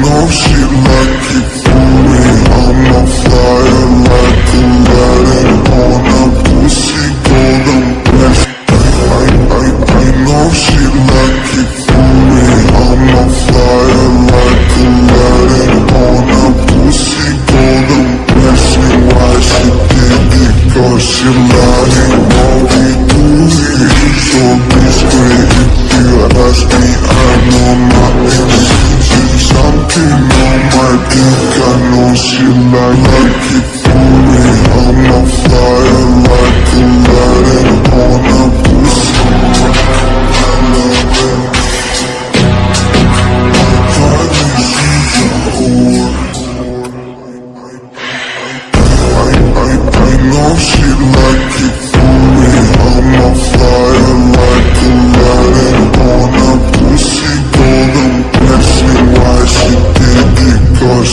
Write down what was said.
نوشی ماتک پونے امتحار بار پونا پوس پود پشک نوشی مات پونا پوش پودم پر she like